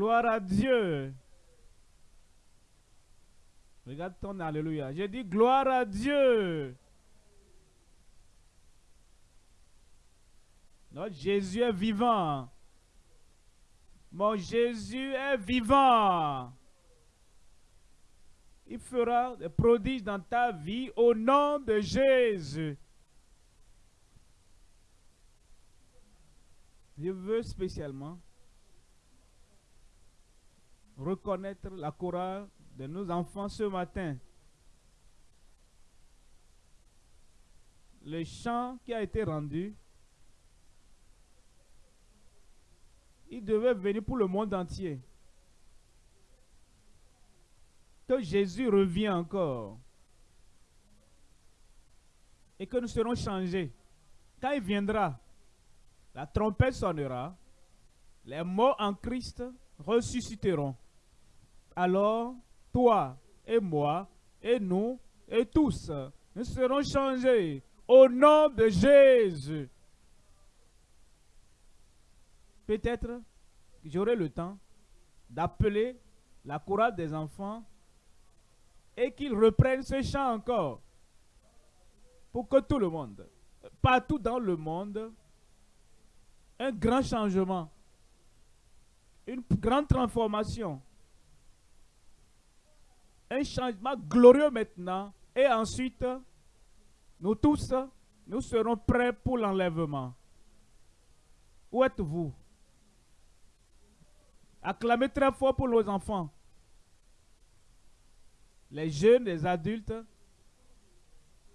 Gloire à Dieu. Regarde ton Alléluia. J'ai dit gloire à Dieu. Notre Jésus est vivant. Mon Jésus est vivant. Il fera des prodiges dans ta vie au nom de Jésus. Je veux spécialement reconnaître la chorale de nos enfants ce matin. Le chant qui a été rendu, il devait venir pour le monde entier. Que Jésus revient encore. Et que nous serons changés. Quand il viendra, la trompette sonnera, les morts en Christ ressusciteront. Alors, toi et moi et nous et tous, nous serons changés au nom de Jésus. Peut-être que j'aurai le temps d'appeler la chorale des enfants et qu'ils reprennent ce chant encore pour que tout le monde, partout dans le monde, un grand changement, une grande transformation, un changement glorieux maintenant, et ensuite, nous tous, nous serons prêts pour l'enlèvement. Où êtes-vous? Acclamez très fort pour nos enfants. Les jeunes, les adultes,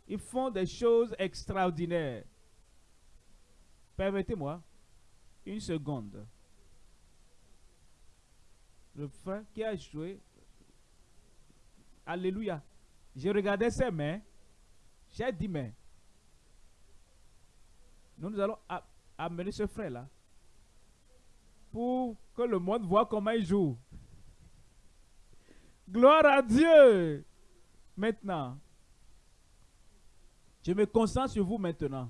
ils font des choses extraordinaires. Permettez-moi une seconde. Le frère qui a joué, Alléluia. J'ai regardé ses mains. J'ai dit, mais nous, nous allons amener ce frère-là pour que le monde voit comment il joue. Gloire à Dieu. Maintenant, je me concentre sur vous maintenant.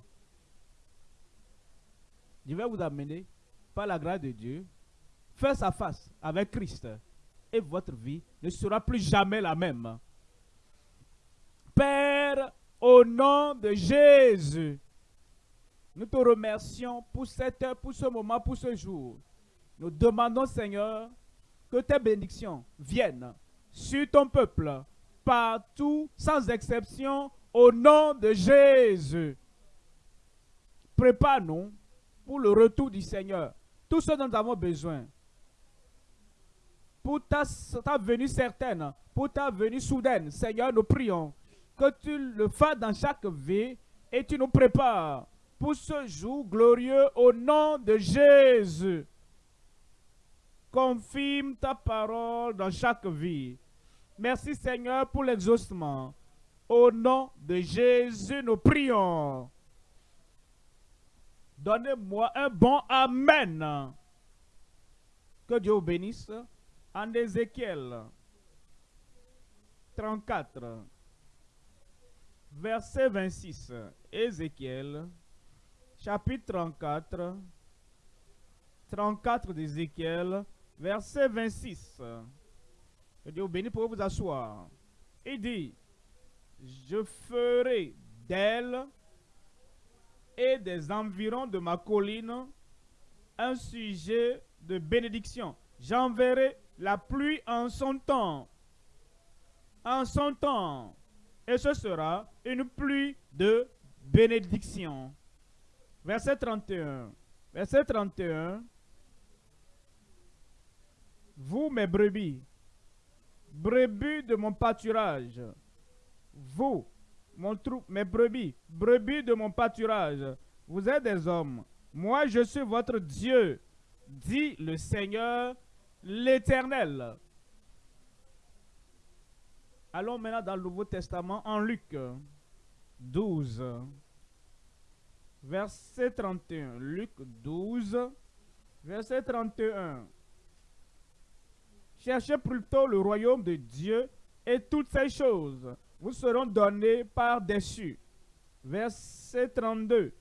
Je vais vous amener, par la grâce de Dieu, face à face avec Christ. Et votre vie ne sera plus jamais la même. Père, au nom de Jésus, nous te remercions pour cette heure, pour ce moment, pour ce jour. Nous demandons, Seigneur, que tes bénédictions viennent sur ton peuple, partout, sans exception, au nom de Jésus. Prépare-nous pour le retour du Seigneur. Tout ce dont nous avons besoin. Pour ta, venue certaine, pour ta venue soudaine, Seigneur, nous prions que tu le fasses dans chaque vie et tu nous prépares pour ce jour glorieux au nom de Jésus. Confirme ta parole dans chaque vie. Merci Seigneur pour l'exaucement. Au nom de Jésus, nous prions. Donnez-moi un bon Amen. Que Dieu vous bénisse. En Ézéchiel 34, verset 26. Ézéchiel, chapitre 34, 34 d'Ézéchiel, verset 26. Que Dieu bénisse pour vous asseoir. Il dit, je ferai d'elle et des environs de ma colline un sujet de bénédiction. J'enverrai la pluie en son temps. En son temps. Et ce sera une pluie de bénédiction. Verset 31. Verset 31. Vous, mes brebis, brebis de mon pâturage, vous, mon trou, mes brebis, brebis de mon pâturage, vous êtes des hommes. Moi, je suis votre Dieu, dit le Seigneur l'Éternel. Allons maintenant dans le Nouveau Testament en Luc 12, verset 31. Luc 12, verset 31. Cherchez plutôt le royaume de Dieu et toutes ces choses vous seront données par-dessus. Verset 32.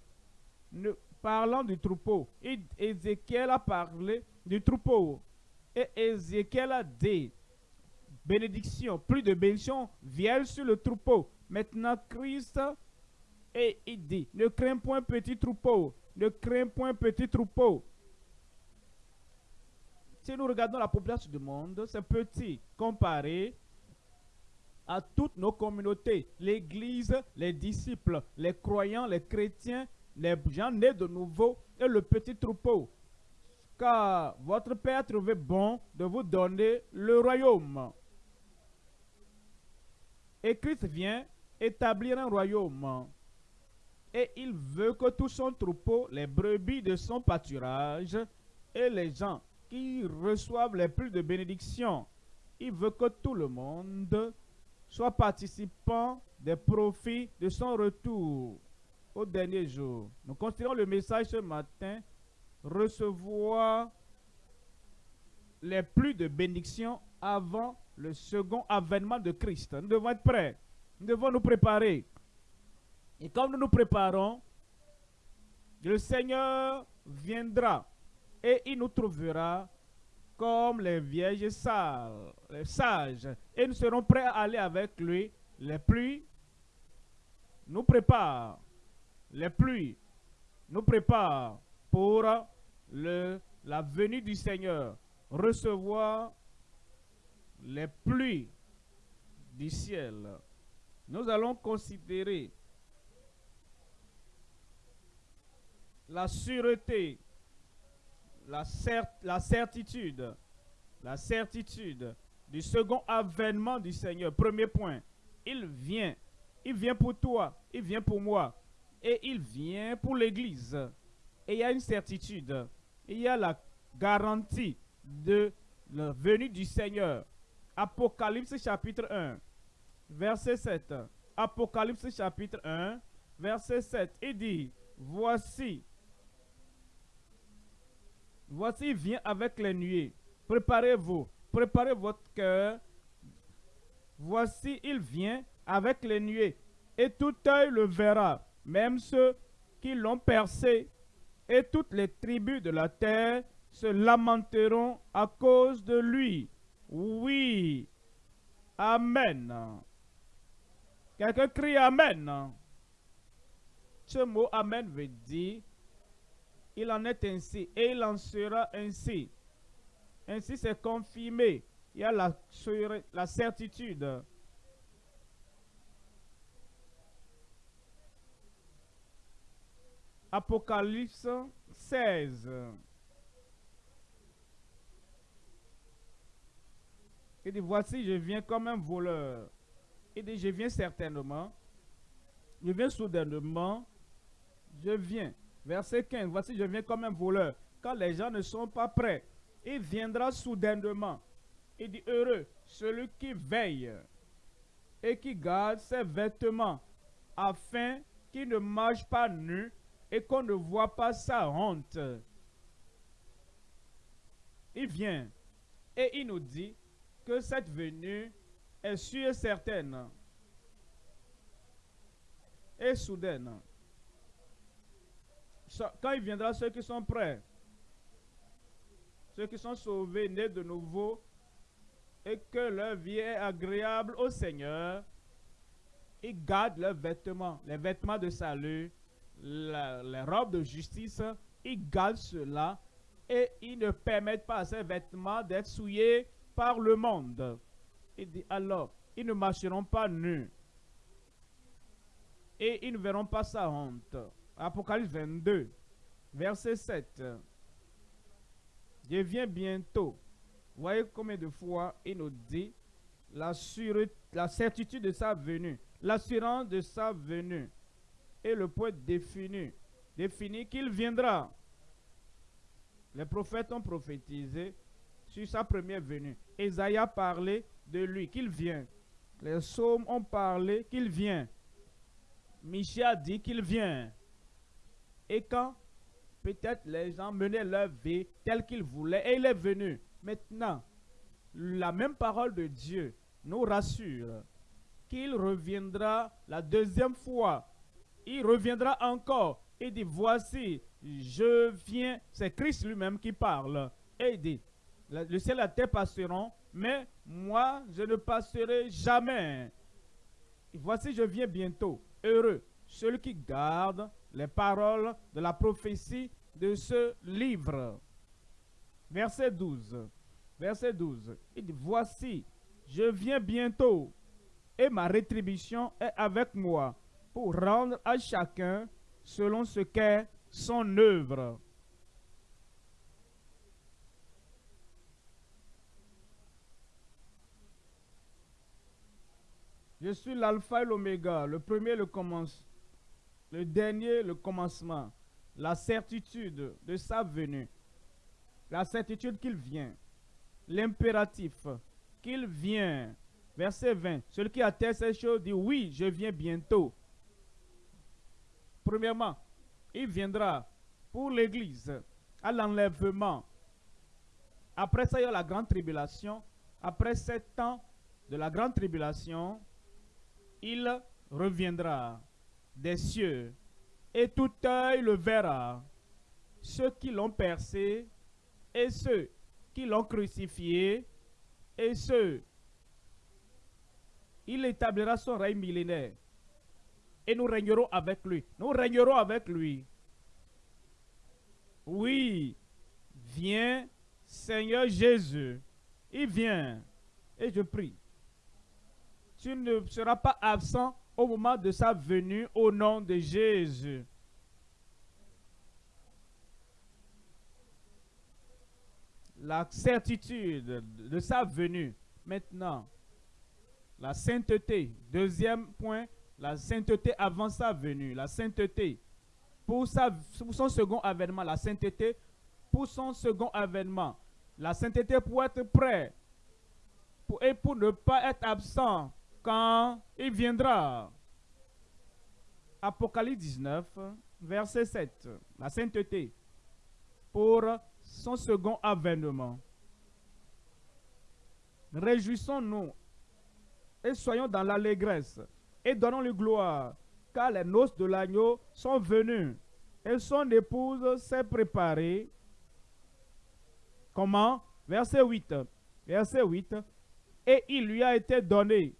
parlant du troupeau, Ézéchiel a parlé du troupeau. Et Ézéchiel a dit, bénédiction, plus de bénédiction viennent sur le troupeau. Maintenant, Christ, et il dit, ne crains point petit troupeau, ne crains point petit troupeau. Si nous regardons la population du monde, c'est petit comparé à toutes nos communautés, l'Église, les disciples, les croyants, les chrétiens, les gens nés de nouveau et le petit troupeau. Car votre Père a trouvé bon de vous donner le royaume. Et Christ vient établir un royaume. Et il veut que tout son troupeau, les brebis de son pâturage et les gens qui reçoivent les plus de bénédictions, il veut que tout le monde soit participant des profits de son retour au dernier jour. Nous considérons le message ce matin, recevoir les plus de bénédictions avant le second avènement de Christ. Nous devons être prêts. Nous devons nous préparer. Et comme nous nous préparons, le Seigneur viendra et il nous trouvera comme les vierges sages. Et nous serons prêts à aller avec lui. Les pluies nous préparent. Les pluies nous préparent pour le, la venue du Seigneur. Recevoir les pluies du ciel. Nous allons considérer la sûreté la, la certitude, la certitude du second avènement du Seigneur. Premier point, il vient. Il vient pour toi, il vient pour moi. Et il vient pour l'Église. Et il y a une certitude. Il y a la garantie de la venue du Seigneur. Apocalypse chapitre 1, verset 7. Apocalypse chapitre 1, verset 7. Il dit, voici, Voici, il vient avec les nuées. Préparez-vous, préparez votre cœur. Voici, il vient avec les nuées. Et tout œil le verra, même ceux qui l'ont percé. Et toutes les tribus de la terre se lamenteront à cause de lui. Oui. Amen. Quelqu'un crie Amen. Ce mot Amen veut dire il en est ainsi et il en sera ainsi. Ainsi c'est confirmé. Il y a la, la certitude. Apocalypse 16. Il dit, voici, je viens comme un voleur. Il dit, je viens certainement. Je viens soudainement. Je viens. Verset 15. Voici, je viens comme un voleur. Quand les gens ne sont pas prêts, il viendra soudainement. Il dit heureux celui qui veille et qui garde ses vêtements, afin qu'il ne marche pas nu et qu'on ne voit pas sa honte. Il vient et il nous dit que cette venue est sûre et certaine et soudaine quand il viendra, ceux qui sont prêts, ceux qui sont sauvés, nés de nouveau, et que leur vie est agréable au Seigneur, ils gardent leurs vêtements, les vêtements de salut, les robes de justice, ils gardent cela et ils ne permettent pas à ces vêtements d'être souillés par le monde. Il dit alors, ils ne marcheront pas nus et ils ne verront pas sa honte. Apocalypse 22, verset 7. Je viens bientôt. Voyez combien de fois il nous dit la, la certitude de sa venue, l'assurance de sa venue et le point défini, défini qu'il viendra. Les prophètes ont prophétisé sur sa première venue. Esaïe a parlé de lui, qu'il vient. Les psaumes ont parlé qu'il vient. Michel a dit qu'il vient. Et quand peut-être les gens menaient leur vie telle qu'ils voulaient, et il est venu. Maintenant, la même parole de Dieu nous rassure qu'il reviendra la deuxième fois. Il reviendra encore. Il dit, voici, je viens. C'est Christ lui-même qui parle. Et il dit, le ciel et la terre passeront, mais moi, je ne passerai jamais. voici, je viens bientôt. Heureux celui qui garde les paroles de la prophétie de ce livre. Verset 12. Verset 12. Il dit, voici, je viens bientôt et ma rétribution est avec moi pour rendre à chacun selon ce qu'est son œuvre. Je suis l'alpha et l'oméga, le premier, le commence, le dernier, le commencement, la certitude de sa venue, la certitude qu'il vient, l'impératif qu'il vient. Verset 20. Celui qui atteste ces choses dit oui, je viens bientôt. Premièrement, il viendra pour l'Église à l'enlèvement. Après ça, il y a la grande tribulation. Après sept ans de la grande tribulation, il reviendra des cieux et tout œil le verra. Ceux qui l'ont percé et ceux qui l'ont crucifié et ceux. Il établira son règne millénaire et nous régnerons avec lui. Nous régnerons avec lui. Oui, viens Seigneur Jésus. Il vient. Et je prie tu ne seras pas absent au moment de sa venue au nom de Jésus. La certitude de sa venue. Maintenant, la sainteté. Deuxième point, la sainteté avant sa venue. La sainteté. Pour, son second avènement, la sainteté pour son second avènement. La sainteté pour être prêt et pour ne pas être absent quand il viendra. Apocalypse 19, verset 7. La sainteté pour son second avènement. Réjouissons-nous et soyons dans l'allégresse et donnons-lui gloire, car les noces de l'agneau sont venues et son épouse s'est préparée. Comment? Verset 8. Verset 8. Et il lui a été donné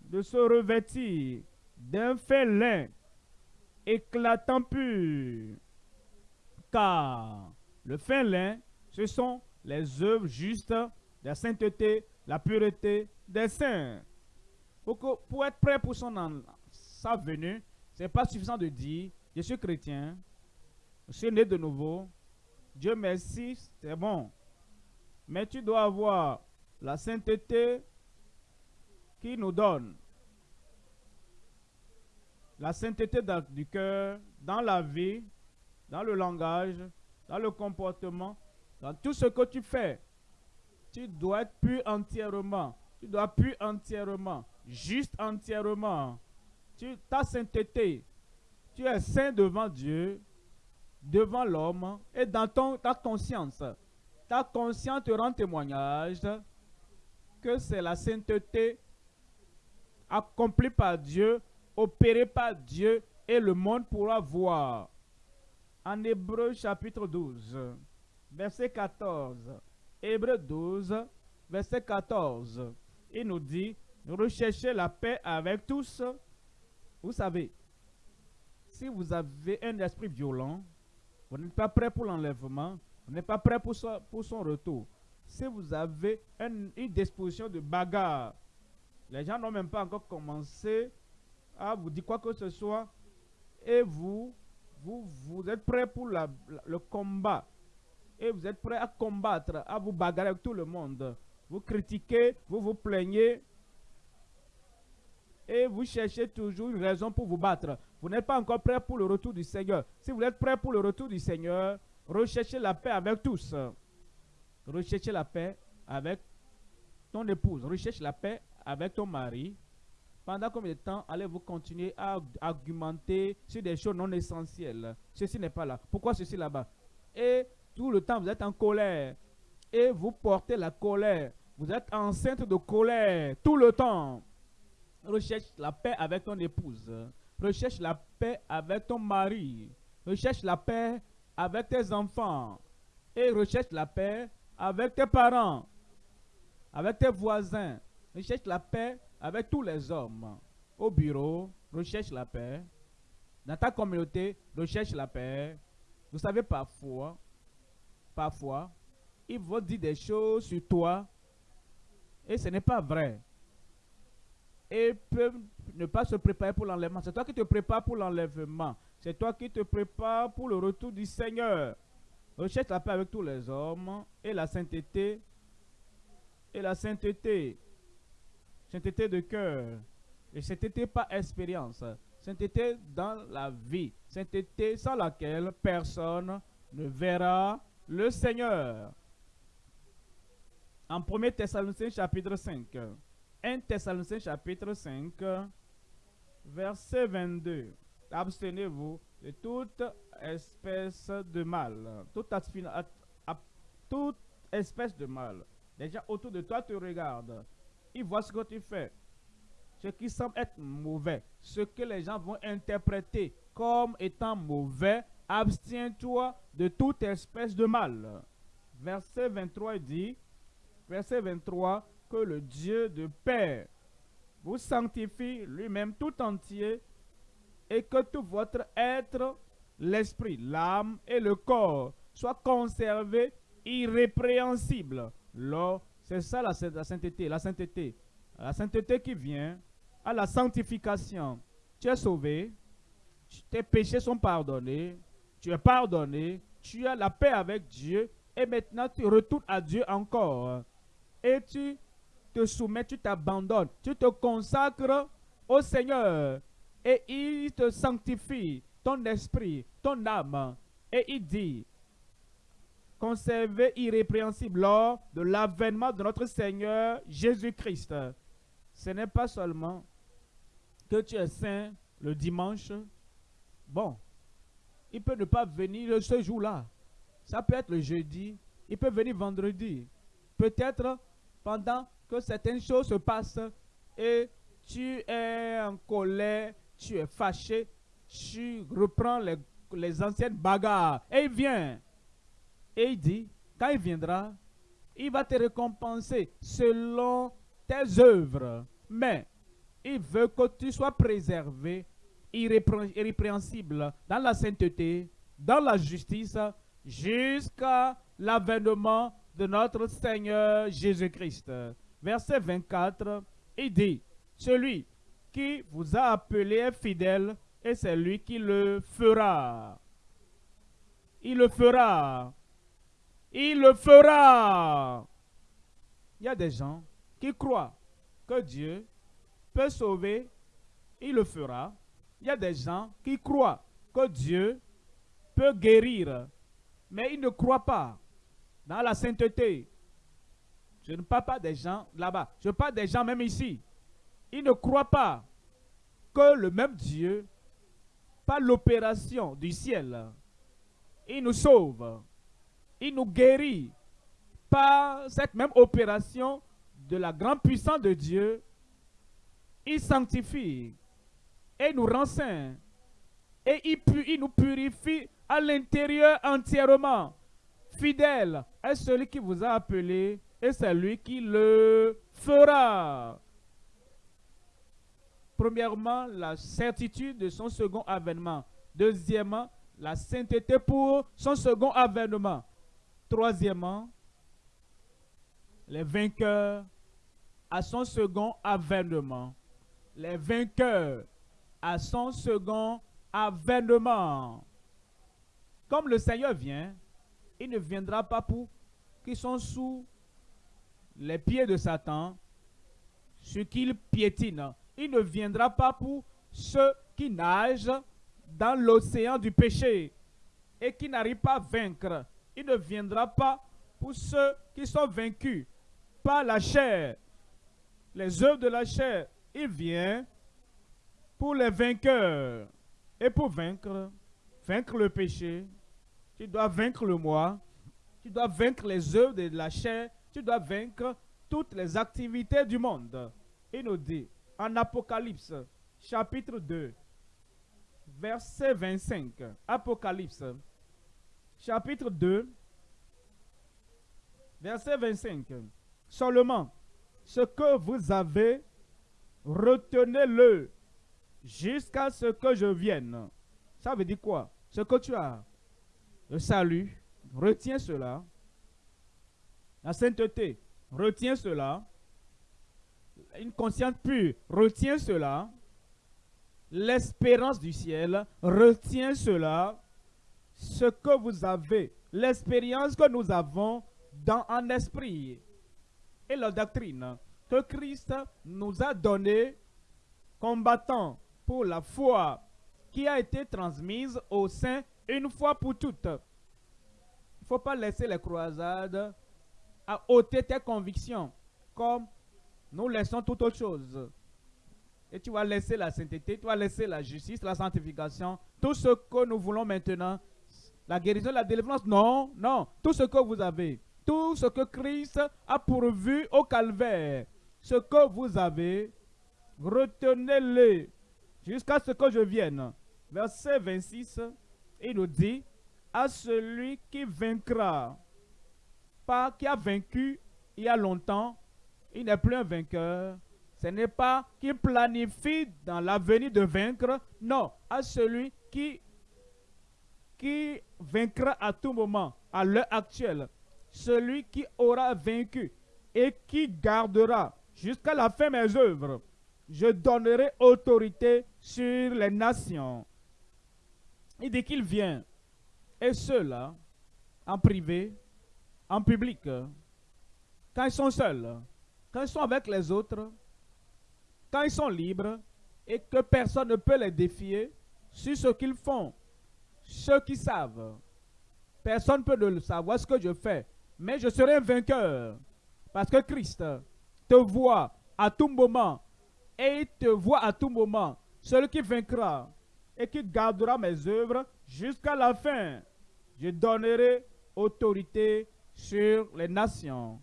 de se revêtir d'un félin éclatant pur. Car le fin ce sont les œuvres justes la sainteté, la pureté des saints. Pour, être prêt pour son, sa venue, ce n'est pas suffisant de dire, je suis chrétien, je suis né de nouveau, Dieu merci, c'est bon. Mais tu dois avoir la sainteté qui nous donne la sainteté du cœur, dans la vie, dans le langage, dans le comportement, dans tout ce que tu fais. Tu dois être pur entièrement. Tu dois pur entièrement, juste entièrement. Tu, ta sainteté, tu es saint devant Dieu, devant l'homme et dans ton, ta conscience. Ta conscience te rend témoignage que c'est la sainteté accomplie par Dieu opéré par Dieu et le monde pourra voir. En Hébreu chapitre 12, verset 14. Hébreu 12, verset 14. Il nous dit, recherchez la paix avec tous. Vous savez, si vous avez un esprit violent, vous n'êtes pas prêt pour l'enlèvement, vous n'êtes pas prêt pour son, pour son retour. Si vous avez une disposition de bagarre, les gens n'ont même pas encore commencé à vous dire quoi que ce soit et vous, vous, vous êtes prêt pour la, le combat et vous êtes prêt à combattre, à vous bagarrer avec tout le monde. Vous critiquez, vous vous plaignez et vous cherchez toujours une raison pour vous battre. Vous n'êtes pas encore prêt pour le retour du Seigneur. Si vous êtes prêt pour le retour du Seigneur, recherchez la paix avec tous. Recherchez la paix avec ton épouse. Recherche la paix avec ton mari. Pendant combien de temps allez-vous continuer à argumenter sur des choses non essentielles? Ceci n'est pas là. Pourquoi ceci là-bas? Et tout le temps, vous êtes en colère. Et vous portez la colère. Vous êtes enceinte de colère tout le temps. Recherche la paix avec ton épouse. Recherche la paix avec ton mari. Recherche la paix avec tes enfants. Et recherche la paix avec tes parents, avec tes voisins. Recherche la paix avec tous les hommes. Au bureau, recherche la paix. Dans ta communauté, recherche la paix. Vous savez, parfois, parfois, ils vont dire des choses sur toi et ce n'est pas vrai. Et peuvent ne pas se préparer pour l'enlèvement. C'est toi qui te prépares pour l'enlèvement. C'est toi qui te prépares pour le retour du Seigneur. Recherche la paix avec tous les hommes et la sainteté. Et la sainteté. Sainteté de cœur. Et sainteté pas expérience. Sainteté dans la vie. Sainteté sans laquelle personne ne verra le Seigneur. En 1 Thessaloniciens chapitre 5. 1 Thessaloniciens chapitre 5, verset 22. Abstenez-vous de toute espèce de mal. Toute, espèce de mal. Les gens autour de toi te regardent. Ils voient ce que tu fais. Ce qui semble être mauvais. Ce que les gens vont interpréter comme étant mauvais. Abstiens-toi de toute espèce de mal. Verset 23 dit, verset 23, le Dieu de paix vous sanctifie lui-même tout entier et que tout votre être, l'esprit, l'âme et le corps soient conservés irrépréhensibles. C'est ça la, la sainteté, la sainteté. La sainteté qui vient à la sanctification. Tu es sauvé, tes péchés sont pardonnés, tu es pardonné, tu as la paix avec Dieu et maintenant tu retournes à Dieu encore. Et tu te soumets, tu t'abandonnes, tu te consacres au Seigneur et il te sanctifie ton esprit, ton âme. Et il dit, conservez irrépréhensible lors de l'avènement de notre Seigneur Jésus-Christ. Ce n'est pas seulement que tu es saint le dimanche. Bon, il peut ne pas venir ce jour-là. Ça peut être le jeudi, il peut venir vendredi. Peut-être pendant que certaines choses se passent et tu es en colère, tu es fâché, tu reprends les, les anciennes bagarres. Et il vient. Et il dit, quand il viendra, il va te récompenser selon tes œuvres. Mais il veut que tu sois préservé, irrépréhensible dans la sainteté, dans la justice, jusqu'à l'avènement de notre Seigneur Jésus-Christ. Verset 24, il dit, celui qui vous a appelé est fidèle et c'est lui qui le fera. Il le fera. Il le fera. Il y a des gens qui croient que Dieu peut sauver. Il le fera. Il y a des gens qui croient que Dieu peut guérir. Mais ils ne croient pas dans la sainteté. Je ne parle pas des gens là-bas. Je parle des gens même ici. Ils ne croient pas que le même Dieu, par l'opération du ciel, il nous sauve, il nous guérit. Par cette même opération de la grande puissance de Dieu, il sanctifie et nous rend. Et il, il nous purifie à l'intérieur entièrement. Fidèle est celui qui vous a appelé et c'est lui qui le fera. Premièrement, la certitude de son second avènement. Deuxièmement, la sainteté pour son second avènement. Troisièmement, les vainqueurs à son second avènement. Les vainqueurs à son second avènement. Comme le Seigneur vient, il ne viendra pas pour qui sont sous les pieds de Satan, ce qu'il piétine. Il ne viendra pas pour ceux qui nagent dans l'océan du péché et qui n'arrivent pas à vaincre. Il ne viendra pas pour ceux qui sont vaincus par la chair, les œuvres de la chair. Il vient pour les vainqueurs. Et pour vaincre, vaincre le péché, tu dois vaincre le moi, tu dois vaincre les œuvres de la chair tu dois vaincre toutes les activités du monde. Il nous dit en Apocalypse chapitre 2, verset 25. Apocalypse chapitre 2, Verset 25. Seulement, ce que vous avez, retenez-le jusqu'à ce que je vienne. Ça veut dire quoi? Ce que tu as, le salut, retiens cela. La sainteté, retiens cela. Une conscience pure, retiens cela. L'espérance du ciel, retiens cela. Ce que vous avez, l'expérience que nous avons dans un esprit et la doctrine que Christ nous a donné combattant pour la foi qui a été transmise au sein une fois pour toutes. Il ne faut pas laisser les croisades à ôter tes convictions comme nous laissons toute autre chose. Et tu vas laisser la sainteté, tu vas laisser la justice, la sanctification, tout ce que nous voulons maintenant, la guérison, la délivrance. Non, non, tout ce que vous avez, tout ce que Christ a pourvu au calvaire, ce que vous avez, retenez-le jusqu'à ce que je vienne. Verset 26, il nous dit, à celui qui vaincra, pas qui a vaincu il y a longtemps, il n'est plus un vainqueur. Ce n'est pas qui planifie dans l'avenir de vaincre, non, à celui qui, qui vaincra à tout moment, à l'heure actuelle, celui qui aura vaincu et qui gardera jusqu'à la fin mes œuvres. Je donnerai autorité sur les nations. Il dit qu'il vient. Et ceux-là, en privé, en public, quand ils sont seuls, quand ils sont avec les autres, quand ils sont libres et que personne ne peut les défier sur ce qu'ils font, ceux qui savent, personne ne peut le savoir ce que je fais, mais je serai un vainqueur parce que Christ te voit à tout moment et il te voit à tout moment. Celui qui vaincra et qui gardera mes œuvres jusqu'à la fin, je donnerai autorité sur les nations.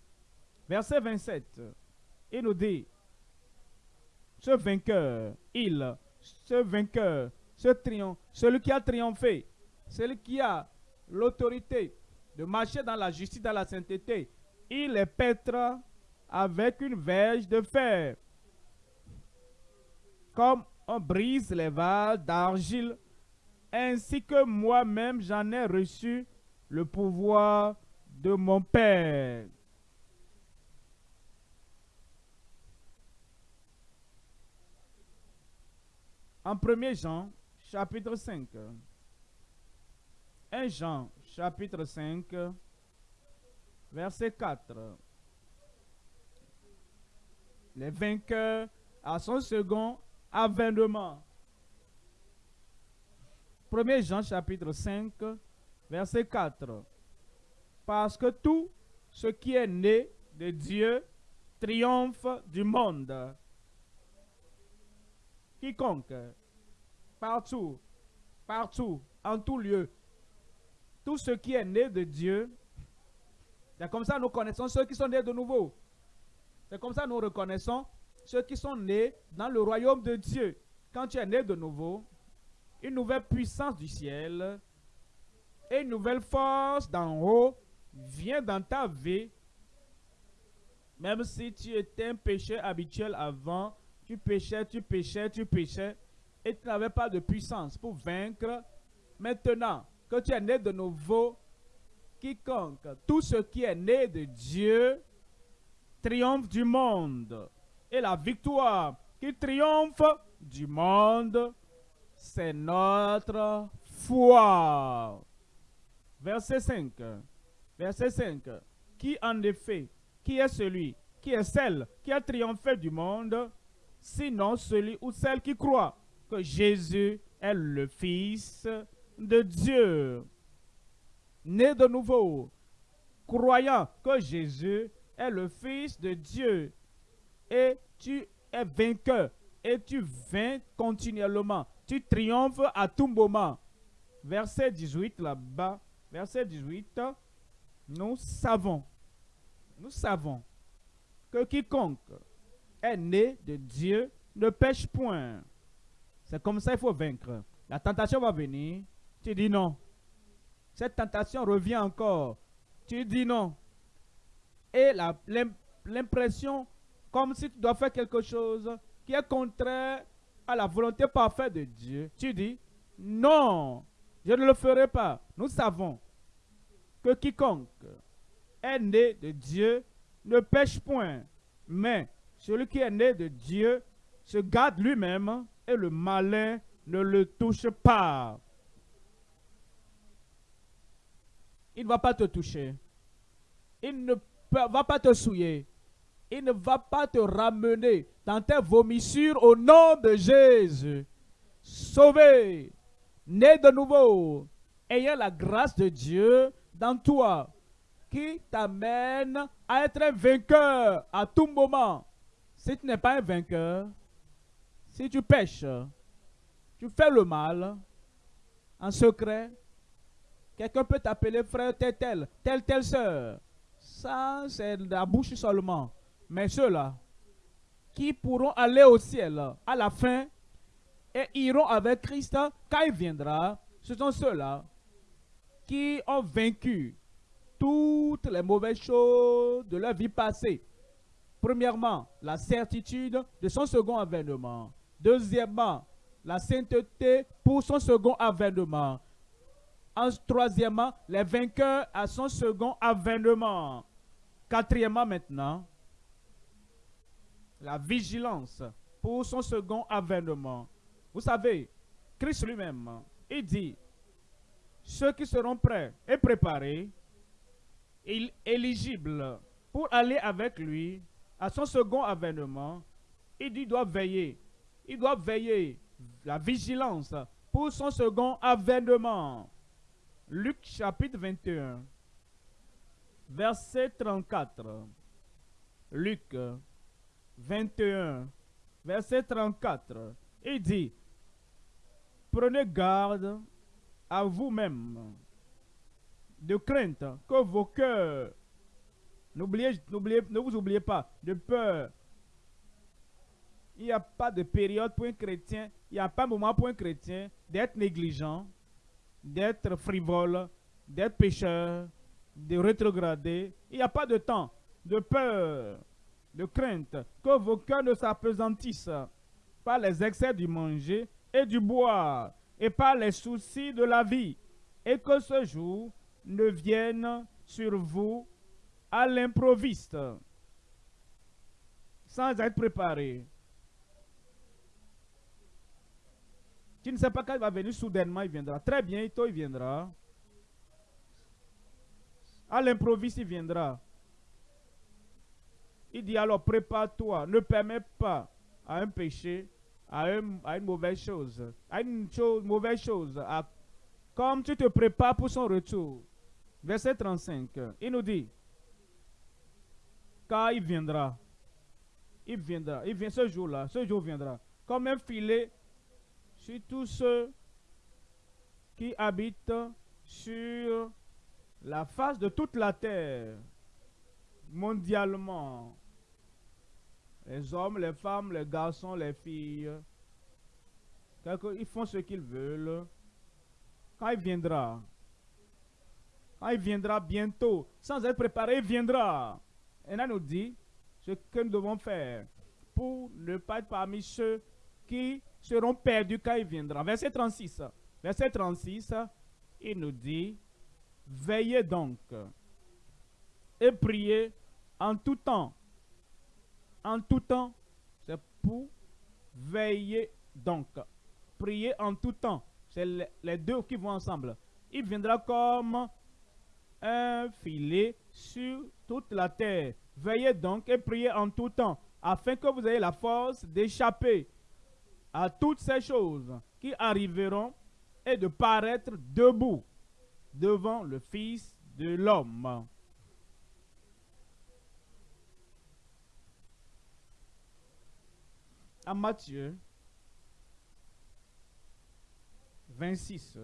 Verset 27, il nous dit, ce vainqueur, il, ce vainqueur, ce triomphe, celui qui a triomphé, celui qui a l'autorité de marcher dans la justice, dans la sainteté, il les pètera avec une verge de fer. Comme on brise les vases d'argile, ainsi que moi-même j'en ai reçu le pouvoir de mon Père. En 1 Jean, chapitre 5. 1 Jean, chapitre 5, verset 4. Les vainqueurs à son second avènement. 1 Jean chapitre 5, verset 4. Parce que tout ce qui est né de Dieu triomphe du monde. Quiconque, partout, partout, en tout lieu, tout ce qui est né de Dieu, c'est comme ça nous connaissons ceux qui sont nés de nouveau. C'est comme ça nous reconnaissons ceux qui sont nés dans le royaume de Dieu. Quand tu es né de nouveau, une nouvelle puissance du ciel et une nouvelle force d'en haut vient dans ta vie. Même si tu étais un pécheur habituel avant, tu péchais, tu péchais, tu péchais, et tu n'avais pas de puissance pour vaincre. Maintenant que tu es né de nouveau, quiconque, tout ce qui est né de Dieu, triomphe du monde. Et la victoire qui triomphe du monde, c'est notre foi. Verset 5. Verset 5. Qui en effet, qui est celui, qui est celle qui a triomphé du monde, sinon celui ou celle qui croit que Jésus est le Fils de Dieu, né de nouveau, croyant que Jésus est le Fils de Dieu, et tu es vainqueur, et tu vains continuellement, tu triomphes à tout moment. Verset 18 là-bas, verset 18, nous savons, nous savons que quiconque est né de Dieu ne pêche point. C'est comme ça qu'il faut vaincre. La tentation va venir, tu dis non. Cette tentation revient encore. Tu dis non. et l'impression comme si tu dois faire quelque chose qui est contraire à la volonté parfaite de Dieu, tu dis, non, je ne le ferai pas. Nous savons que quiconque est né de Dieu ne pêche point, mais celui qui est né de Dieu se garde lui-même et le malin ne le touche pas. Il ne va pas te toucher. Il ne va pas te souiller. Il ne va pas te ramener dans tes vomissures au nom de Jésus. Sauvé, né de nouveau, ayant la grâce de Dieu dans toi, qui t'amène à être un vainqueur à tout moment. Si tu n'es pas un vainqueur, si tu pêches, tu fais le mal en secret, quelqu'un peut t'appeler frère tel tel, tel tel soeur. Ça, c'est la bouche seulement. Mais ceux-là qui pourront aller au ciel à la fin et iront avec Christ quand il viendra, ce sont ceux-là qui ont vaincu toutes les mauvaises choses de leur vie passée. Premièrement, la certitude de son second avènement. Deuxièmement, la sainteté pour son second avènement. En troisièmement, les vainqueurs à son second avènement. Quatrièmement maintenant, la vigilance pour son second avènement. Vous savez, Christ lui-même, il dit, ceux qui seront prêts et préparés, éligibles pour aller avec lui à son second avènement, il dit, doit veiller. Il doit veiller la vigilance pour son second avènement. Luc chapitre 21, verset 34. Luc 21, verset 34. Il dit, prenez garde à vous-même de crainte que vos cœurs, n'oubliez, ne vous oubliez pas, de peur. Il n'y a pas de période pour un chrétien, il n'y a pas de moment pour un chrétien d'être négligent, d'être frivole, d'être pécheur, de rétrograder. Il n'y a pas de temps de peur de crainte que vos cœurs ne s'apesantissent par les excès du manger et du boire et par les soucis de la vie, et que ce jour ne vienne sur vous à l'improviste, sans être préparé. Tu ne sais pas quand il va venir soudainement, il viendra. Très bientôt, il viendra. À l'improviste, il viendra. Il dit alors, prépare-toi, ne permets pas à un péché, à, une mauvaise chose, à une chose, mauvaise chose, comme tu te prépares pour son retour. Verset 35, il nous dit, car il viendra, il viendra, il vient ce jour-là, ce jour viendra, comme un filet sur tous ceux qui habitent sur la face de toute la terre, mondialement. Les hommes, les femmes, les garçons, les filles. Ils font ce qu'ils veulent. Quand il viendra, quand il viendra bientôt, sans être préparé, il viendra. Et là nous dit ce que nous devons faire pour ne pas être parmi ceux qui seront perdus quand il viendra. Verset 36. Verset 36, il nous dit, veillez donc et priez en tout temps en tout temps. C'est pour veiller donc. Prier en tout temps. C'est les deux qui vont ensemble. Il viendra comme un filet sur toute la terre. Veillez donc et priez en tout temps, afin que vous ayez la force d'échapper à toutes ces choses qui arriveront et de paraître debout devant le Fils de l'homme. À Matthieu 26.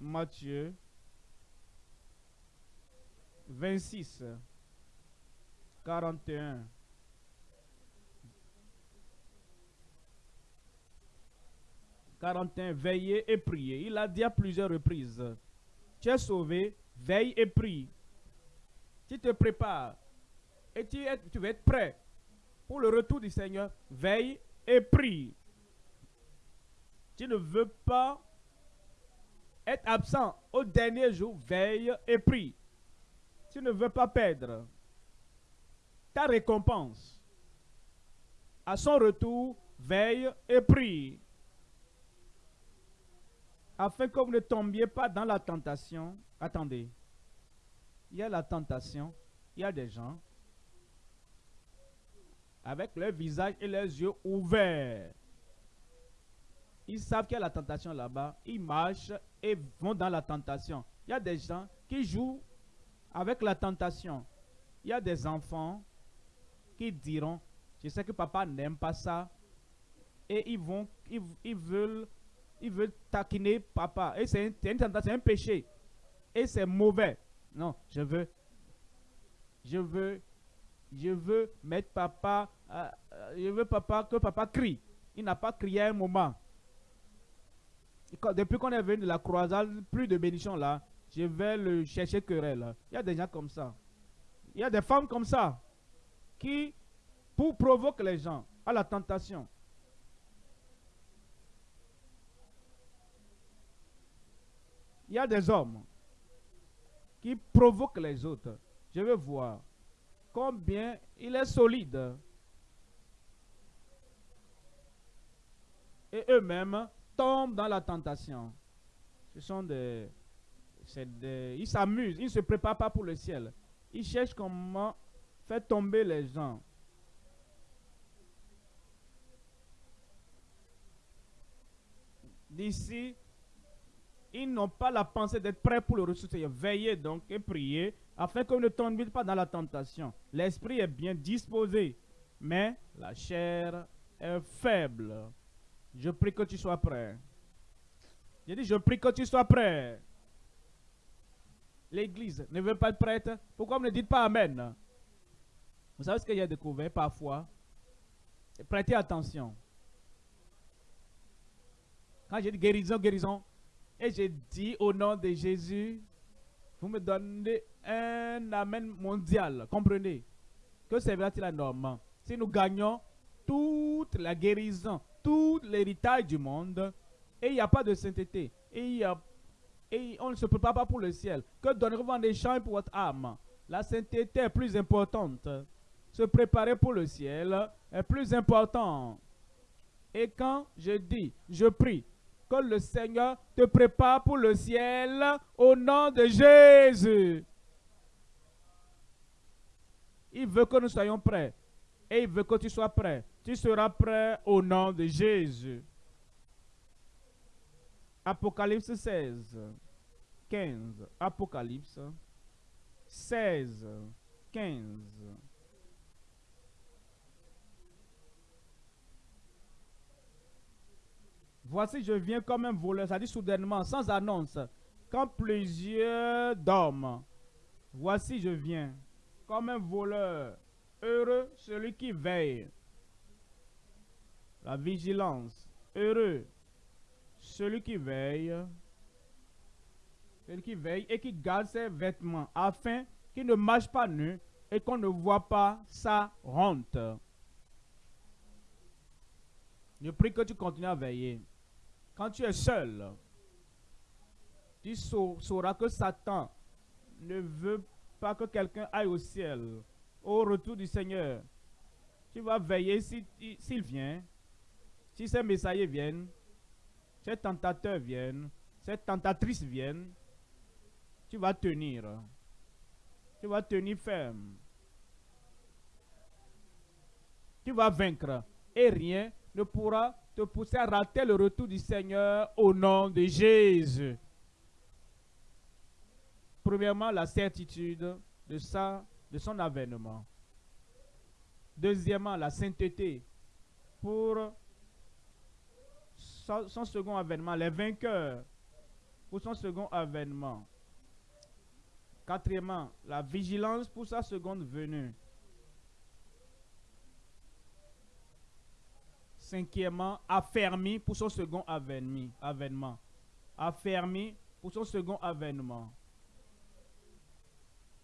Matthieu 26, 41. « 41. Veillez et priez. Il a dit à plusieurs reprises. Tu es sauvé, veille et prie. tu te prépares et tu, es, tu vas être prêt pour le retour du Seigneur, veille et prie. Tu ne veux pas être absent au dernier jour, veille et prie. Tu ne veux pas perdre ta récompense. À son retour, veille et prie. Afin que vous ne tombiez pas dans la tentation. Attendez. Il y a la tentation. Il y a des gens avec leur visage et leurs yeux ouverts. Ils savent qu'il y a la tentation là-bas. Ils marchent et vont dans la tentation. Il y a des gens qui jouent avec la tentation. Il y a des enfants qui diront, je sais que papa n'aime pas ça. Et ils vont, ils, veulent, ils veulent taquiner papa. Et c'est une tentation, c'est un péché. Et c'est mauvais. Non, je veux, je veux, je veux mettre papa euh, je veux papa, que papa crie. Il n'a pas crié un moment. Depuis qu'on est venu de la croisade, plus de bénédiction là, je vais le chercher querelle. Il y a des gens comme ça. Il y a des femmes comme ça qui, pour provoquer les gens à la tentation, il y a des hommes qui provoquent les autres. Je veux voir combien il est solide. et eux-mêmes tombent dans la tentation. Ce sont des, ils s'amusent, ils ne se préparent pas pour le ciel. Ils cherchent comment faire tomber les gens. D'ici, ils n'ont pas la pensée d'être prêts pour le ressusciter. Veillez donc et priez afin qu'on ne tombe pas dans la tentation. L'esprit est bien disposé, mais la chair est faible. Je prie que tu sois prêt. J'ai dit, je prie que tu sois prêt. L'église ne veut pas être prête. Pourquoi vous ne dites pas Amen? Vous savez ce que j'ai découvert parfois? Prêtez attention. Quand j'ai dit guérison, guérison, et j'ai dit au nom de Jésus, vous me donnez un Amen mondial. Comprenez? Que servira-t-il à Si nous gagnons toute la guérison, tout l'héritage du monde et il n'y a pas de sainteté. Et, et on ne se prépare pas pour le ciel. Que donnerez-vous en échange pour votre âme? La sainteté est plus importante. Se préparer pour le ciel est plus important. Et quand je dis, je prie, que le Seigneur te prépare pour le ciel au nom de Jésus. Il veut que nous soyons prêts. Et il veut que tu sois prêt. Tu seras prêt au nom de Jésus. Apocalypse 16, 15. Apocalypse 16, 15. Voici, je viens comme un voleur, ça dit soudainement, sans annonce, quand plusieurs dorment. Voici, je viens comme un voleur. Heureux celui qui veille la vigilance. Heureux celui qui veille, celui qui veille et qui garde ses vêtements, afin qu'il ne marche pas nu et qu'on ne voit pas sa honte. Je prie que tu continues à veiller. Quand tu es seul, tu sauras que Satan ne veut pas que quelqu'un aille au ciel au retour du Seigneur. Tu vas veiller s'il vient si ces messages viennent, ces tentateurs viennent, ces tentatrices viennent, tu vas tenir. Tu vas tenir ferme. Tu vas vaincre. Et rien ne pourra te pousser à rater le retour du Seigneur au nom de Jésus. Premièrement, la certitude de, son avènement. Deuxièmement, la sainteté pour son, second avènement, les vainqueurs pour son second avènement. Quatrièmement, la vigilance pour sa seconde venue. Cinquièmement, affermi pour son second avènement. Affermi pour son second avènement.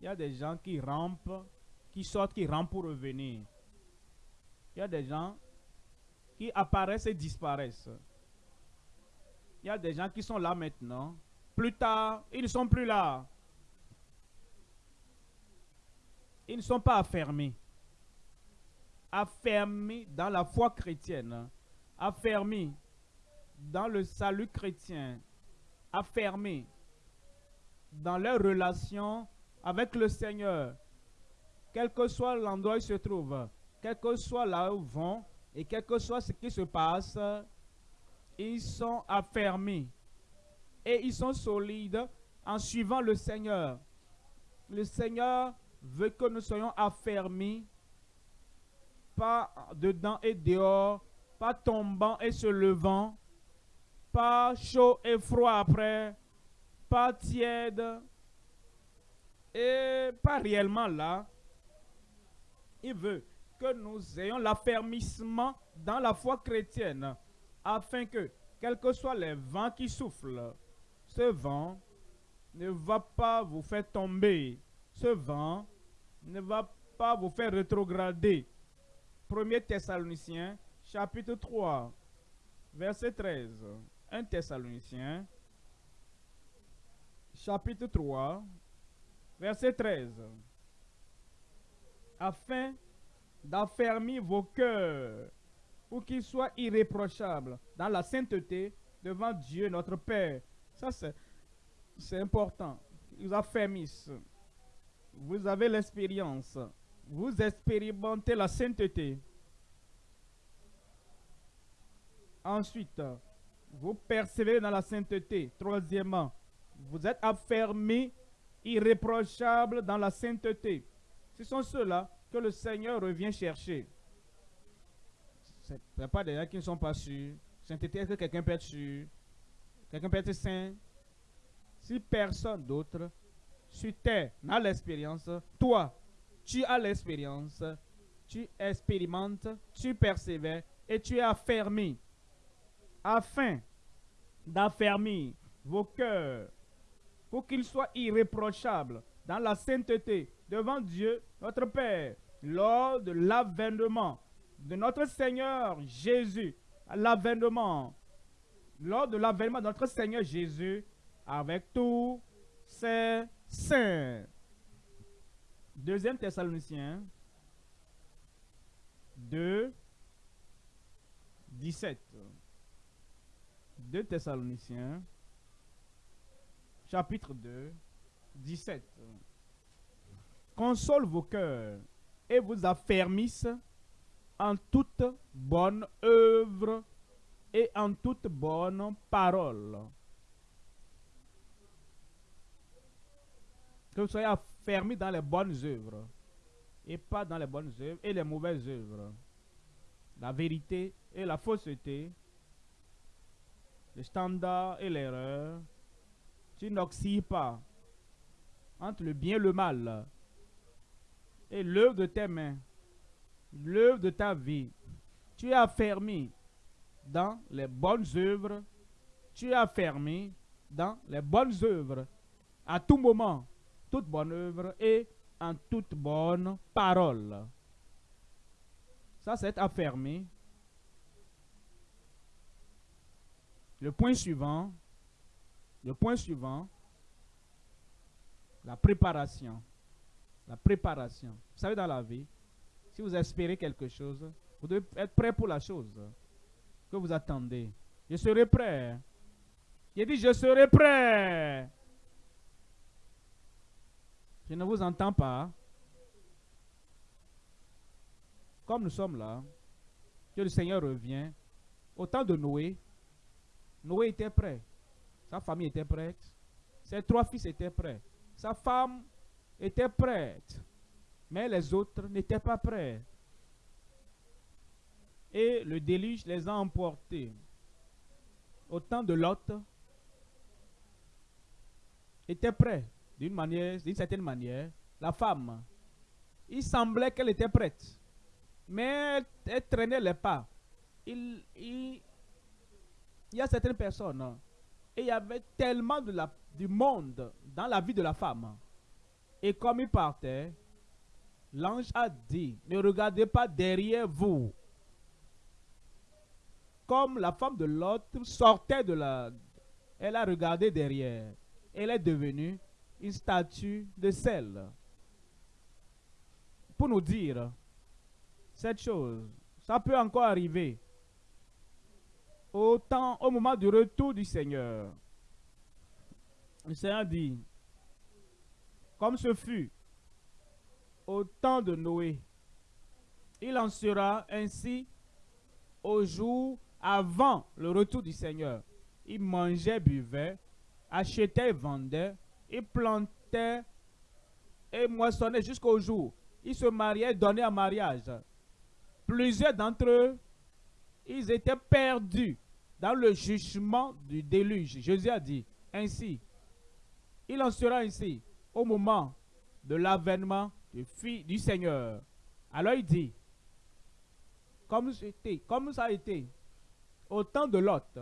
Il y a des gens qui rampent, qui sortent, qui rampent pour revenir. Il y a des gens qui apparaissent et disparaissent. Il y a des gens qui sont là maintenant. Plus tard, ils ne sont plus là. Ils ne sont pas affermés. Affermés dans la foi chrétienne. Affermés dans le salut chrétien. Affermés dans leur relation avec le Seigneur. Quel que soit l'endroit où ils se trouvent, quel que soit là où ils vont, et quel que soit ce qui se passe, ils sont affermés et ils sont solides en suivant le Seigneur. Le Seigneur veut que nous soyons affermis, pas dedans et dehors, pas tombant et se levant, pas chaud et froid après, pas tiède et pas réellement là. Il veut que nous ayons l'affermissement dans la foi chrétienne, afin que, quels que soient les vents qui soufflent, ce vent ne va pas vous faire tomber. Ce vent ne va pas vous faire rétrograder. 1 Thessaloniciens, chapitre 3, verset 13. 1 Thessaloniciens, chapitre 3, verset 13. Afin d'affermir vos cœurs pour qu'ils soient irréprochables dans la sainteté devant Dieu notre Père. Ça, c'est important. Ils affermissent. Vous avez l'expérience. Vous expérimentez la sainteté. Ensuite, vous persévérez dans la sainteté. Troisièmement, vous êtes affermis, irréprochables dans la sainteté. Ce sont ceux-là que le Seigneur revient chercher. Ce n'est pas des gens qui ne sont pas sûrs. Sainteté, est-ce que quelqu'un peut être sûr? Quelqu'un peut être saint? Si personne d'autre sur terre n'a l'expérience, toi, tu as l'expérience, tu expérimentes, tu persévères et tu es affermi. Afin d'affermir vos cœurs pour qu'ils soient irréprochables dans la sainteté devant Dieu, notre Père lors de l'avènement de notre Seigneur Jésus, l'avènement, lors de l'avènement de notre Seigneur Jésus, avec tous ses saints. Deuxième Thessaloniciens 2, 17. 2 Thessaloniciens, chapitre 2, 17. Console vos cœurs et vous affermisse en toute bonne œuvre et en toute bonne parole. Que vous soyez affermis dans les bonnes œuvres et pas dans les bonnes œuvres et les mauvaises œuvres. La vérité et la fausseté, le standard et l'erreur. Tu n'oxyes pas entre le bien et le mal et l'œuvre de tes mains, l'œuvre de ta vie. Tu es affermi dans les bonnes œuvres. Tu es affermi dans les bonnes œuvres. À tout moment, toute bonne œuvre et en toute bonne parole. Ça, c'est affermi. Le point suivant, le point suivant, la préparation. La préparation. Vous savez, dans la vie, si vous espérez quelque chose, vous devez être prêt pour la chose que vous attendez. Je serai prêt. Il dit, je serai prêt. Je ne vous entends pas. Comme nous sommes là, que le Seigneur revient. Au temps de Noé, Noé était prêt. Sa famille était prête. Ses trois fils étaient prêts. Sa femme était prête, mais les autres n'étaient pas prêts. Et le déluge les a emportés. Au temps de Lot, était prêt d'une manière, d'une certaine manière. La femme, il semblait qu'elle était prête, mais elle, traînait les pas. Il, il, y a certaines personnes, et il y avait tellement de la, du monde dans la vie de la femme Et comme il partait, l'ange a dit, ne regardez pas derrière vous. Comme la femme de l'autre sortait de la... Elle a regardé derrière. Elle est devenue une statue de sel. Pour nous dire cette chose, ça peut encore arriver. Au, temps, au moment du retour du Seigneur, le Seigneur dit, comme ce fut au temps de Noé, il en sera ainsi au jour avant le retour du Seigneur. Il mangeait, buvait, achetait, vendait, il plantait et moissonnait jusqu'au jour. Il se mariait, donnait en mariage. Plusieurs d'entre eux, ils étaient perdus dans le jugement du déluge. Jésus a dit, ainsi, il en sera ainsi au moment de l'avènement du, du Seigneur. Alors il dit, comme, comme ça a été au temps de Lot,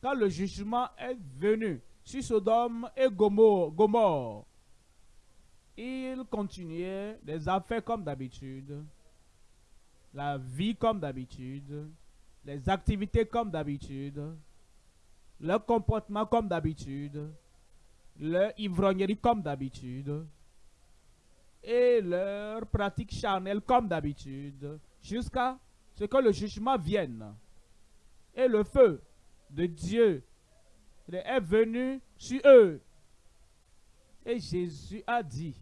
quand le jugement est venu sur Sodome et Gomorre, il continuait les affaires comme d'habitude, la vie comme d'habitude, les activités comme d'habitude, le comportement comme d'habitude, leur ivrognerie comme d'habitude, et leur pratique charnelle comme d'habitude, jusqu'à ce que le jugement vienne. Et le feu de Dieu est venu sur eux. Et Jésus a dit,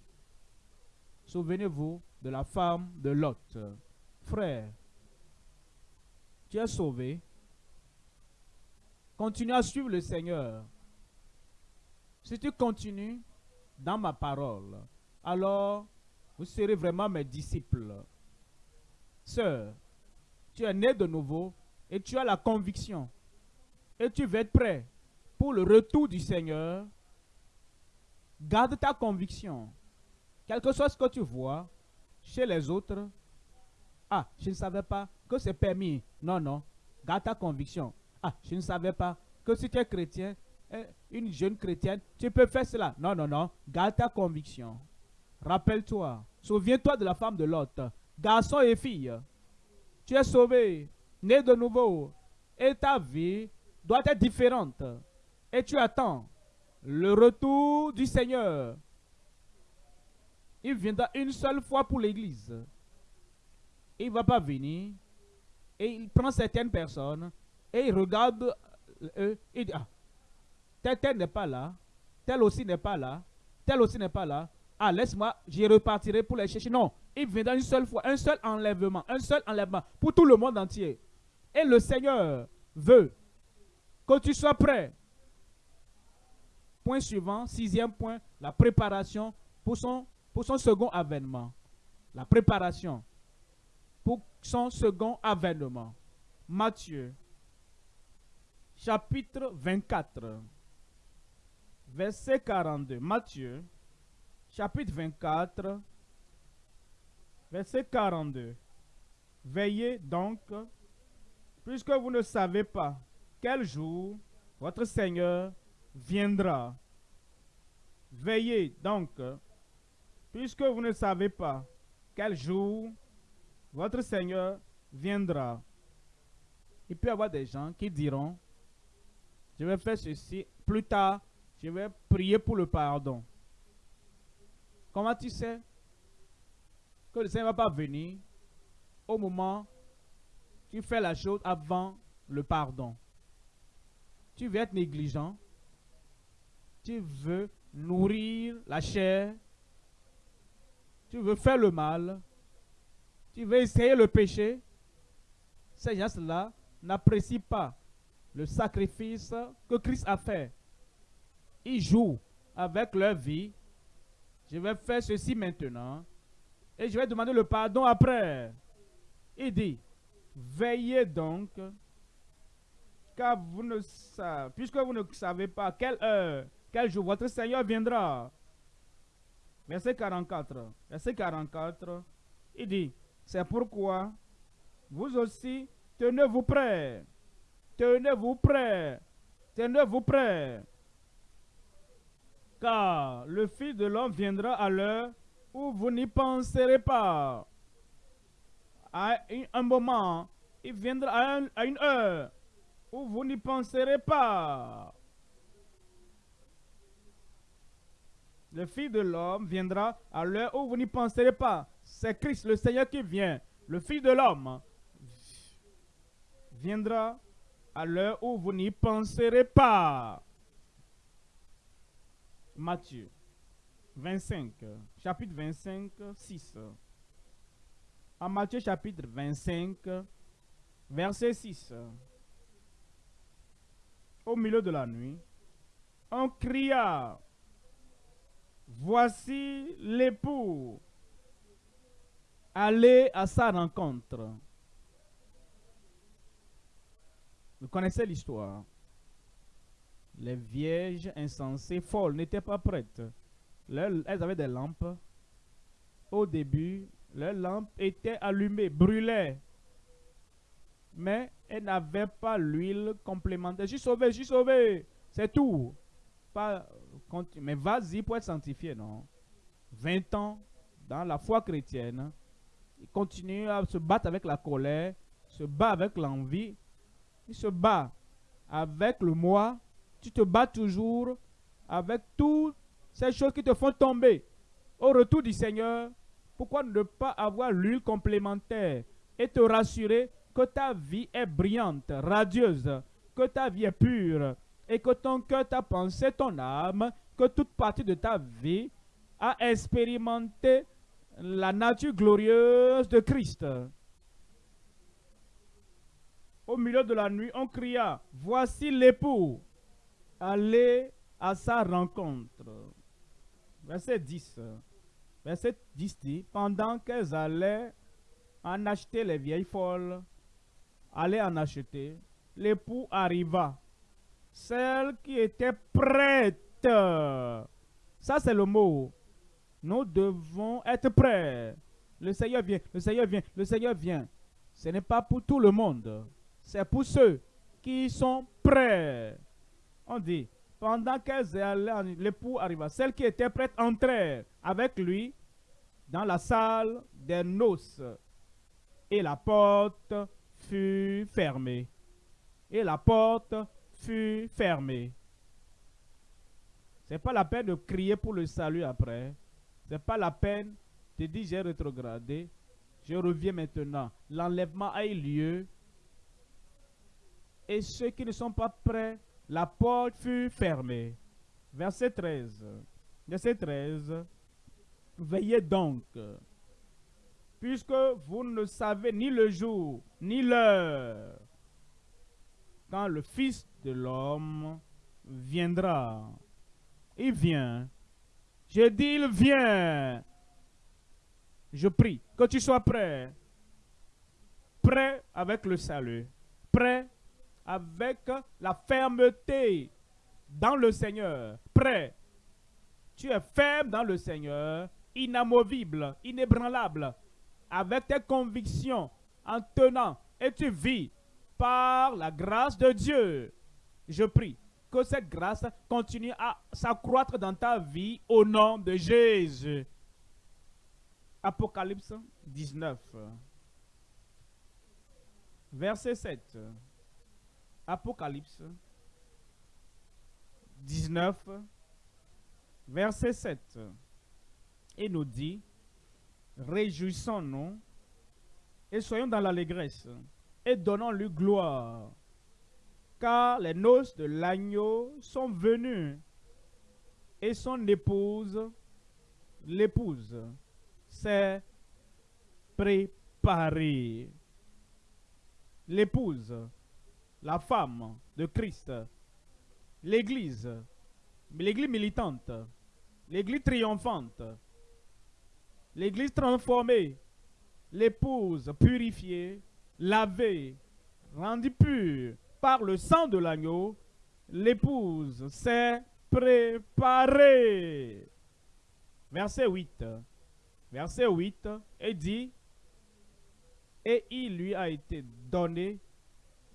souvenez-vous de la femme de Lot. Frère, tu es sauvé. Continue à suivre le Seigneur. Si tu continues dans ma parole, alors vous serez vraiment mes disciples. Sœur, tu es né de nouveau et tu as la conviction et tu veux être prêt pour le retour du Seigneur. Garde ta conviction. Quel que soit ce que tu vois chez les autres, ah, je ne savais pas que c'est permis. Non, non. Garde ta conviction. Ah, je ne savais pas que si tu es chrétien, eh, une jeune chrétienne, tu peux faire cela. Non, non, non. Garde ta conviction. Rappelle-toi. Souviens-toi de la femme de l'autre. Garçon et fille. Tu es sauvé, né de nouveau. Et ta vie doit être différente. Et tu attends le retour du Seigneur. Il viendra une seule fois pour l'église. Il ne va pas venir. Et il prend certaines personnes et il regarde eux. Il dit, ah, tel, n'est pas là, tel aussi n'est pas là, tel aussi n'est pas là. Ah, laisse-moi, j'y repartirai pour les chercher. Non, il viendra une seule fois, un seul enlèvement, un seul enlèvement pour tout le monde entier. Et le Seigneur veut que tu sois prêt. Point suivant, sixième point, la préparation pour son, second avènement. La préparation pour son second avènement. Matthieu, chapitre 24 verset 42. Matthieu, chapitre 24, verset 42. Veillez donc, puisque vous ne savez pas quel jour votre Seigneur viendra. Veillez donc, puisque vous ne savez pas quel jour votre Seigneur viendra. Il peut y avoir des gens qui diront, je vais faire ceci plus tard je vais prier pour le pardon. Comment tu sais que le Seigneur ne va pas venir au moment où tu fais la chose avant le pardon? Tu veux être négligent? Tu veux nourrir la chair. Tu veux faire le mal. Tu veux essayer le péché. Ces gens-là n'apprécient pas le sacrifice que Christ a fait ils jouent avec leur vie. Je vais faire ceci maintenant. Et je vais demander le pardon après. Il dit, veillez donc, car vous ne savez, puisque vous ne savez pas quelle heure, quel jour? Votre Seigneur viendra. Verset 44. Verset 44. Il dit, c'est pourquoi vous aussi, tenez-vous prêts. Tenez-vous prêts. Tenez-vous prêts Car le Fils de l'homme viendra à l'heure où vous n'y penserez pas. À un moment, il viendra à, à une heure où vous n'y penserez pas. Le Fils de l'homme viendra à l'heure où vous n'y penserez pas. C'est Christ, le Seigneur qui vient. Le Fils de l'homme viendra à l'heure où vous n'y penserez pas. Matthieu 25, chapitre 25, 6. En Matthieu chapitre 25, verset 6. Au milieu de la nuit, on cria, Voici l'époux, allez à sa rencontre. Vous connaissez l'histoire. Les vierges insensées, folles, n'étaient pas prêtes. elles avaient des lampes. Au début, leurs lampes étaient allumées, brûlaient. Mais elles n'avaient pas l'huile complémentaire. J'ai sauvé, j'ai sauvé. C'est tout. Pas, mais vas-y pour être sanctifié, non? 20 ans dans la foi chrétienne. Il continue à se battre avec la colère, se bat avec l'envie, il se bat avec le moi, tu te bats toujours avec toutes ces choses qui te font tomber. Au retour du Seigneur, pourquoi ne pas avoir l'huile complémentaire et te rassurer que ta vie est brillante, radieuse, que ta vie est pure? Et que ton cœur, ta pensée, ton âme, que toute partie de ta vie a expérimenté la nature glorieuse de Christ. Au milieu de la nuit, on cria, voici l'époux, allez à sa rencontre. Verset 10. Verset 10 dit, pendant qu'elles allaient en acheter les vieilles folles, allaient en acheter, l'époux arriva. Celle qui était prête. Ça, c'est le mot. Nous devons être prêts. Le Seigneur vient, le Seigneur vient, le Seigneur vient. Ce n'est pas pour tout le monde. C'est pour ceux qui sont prêts. On dit, pendant qu'elles allaient, l'époux arriva. Celle qui était prête entrer avec lui dans la salle des noces. Et la porte fut fermée. Et la porte fut fermée. C'est pas la peine de crier pour le salut après. C'est pas la peine de dire j'ai rétrogradé. Je reviens maintenant. L'enlèvement a eu lieu et ceux qui ne sont pas prêts, la porte fut fermée. Verset 13. Verset 13. Veillez donc, puisque vous ne savez ni le jour, ni l'heure, quand le Fils de l'homme viendra. Il vient. Je dis, il vient. Je prie que tu sois prêt. Prêt avec le salut. Prêt avec la fermeté dans le Seigneur, prêt. Tu es ferme dans le Seigneur, inamovible, inébranlable, avec tes convictions, en tenant, et tu vis par la grâce de Dieu. Je prie que cette grâce continue à s'accroître dans ta vie au nom de Jésus. Apocalypse 19, verset 7. Apocalypse 19, verset 7. Il nous dit, réjouissons-nous et soyons dans l'allégresse et donnons-lui gloire, car les noces de l'agneau sont venues et son épouse, l'épouse, s'est préparée. L'épouse la femme de Christ, l'Église, l'Église militante, l'Église triomphante, l'Église transformée, l'épouse purifiée, lavée, rendue pure par le sang de l'agneau, l'épouse s'est préparée. Verset 8. Verset 8 et dit, et il lui a été donné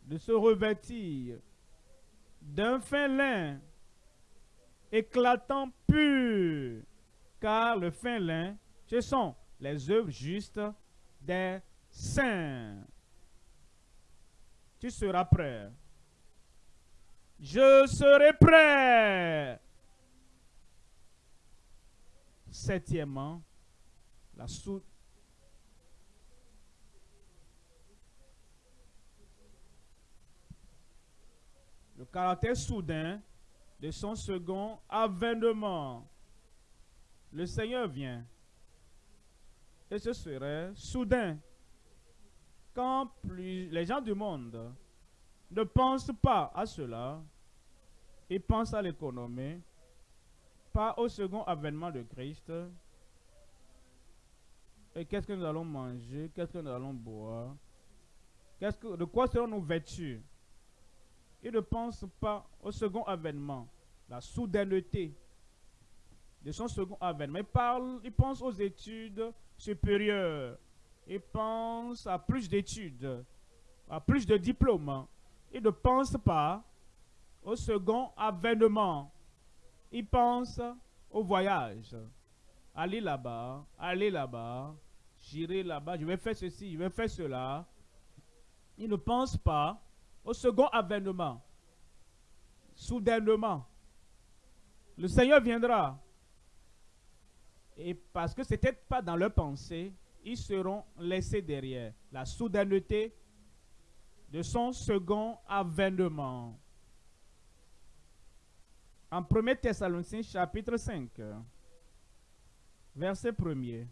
de se revêtir d'un fin lin éclatant pur, car le fin lin, ce sont les œuvres justes des saints. Tu seras prêt. Je serai prêt. Septièmement, la sous le caractère soudain de son second avènement. Le Seigneur vient. Et ce serait soudain. Quand plus les gens du monde ne pensent pas à cela, ils pensent à l'économie, pas au second avènement de Christ. Et qu'est-ce que nous allons manger? Qu'est-ce que nous allons boire? Que, de quoi serons-nous vêtus? Ils ne pensent pas au second avènement, la soudaineté de son second avènement. Ils, parlent, ils pensent aux études supérieures. Ils pensent à plus d'études, à plus de diplômes. Ils ne pensent pas au second avènement. Ils pensent au voyage. Aller là-bas, aller là-bas, j'irai là-bas, je vais faire ceci, je vais faire cela. Ils ne pensent pas au second avènement. Soudainement, le Seigneur viendra. Et parce que ce n'était pas dans leur pensée, ils seront laissés derrière. La soudaineté de son second avènement. En 1 Thessaloniciens chapitre 5, verset 1er.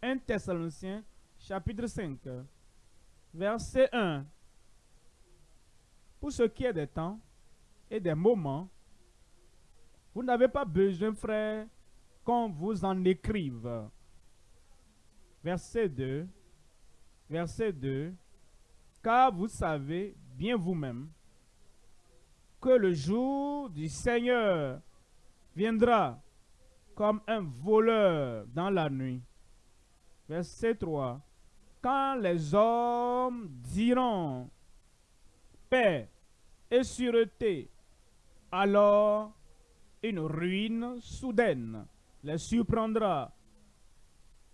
1 Thessaloniciens chapitre 5, verset 1. Pour ce qui est des temps et des moments, vous n'avez pas besoin, frère, qu'on vous en écrive. Verset 2. Verset 2. Car vous savez bien vous-même que le jour du Seigneur viendra comme un voleur dans la nuit. Verset 3. Quand les hommes diront paix et sûreté, alors une ruine soudaine les surprendra,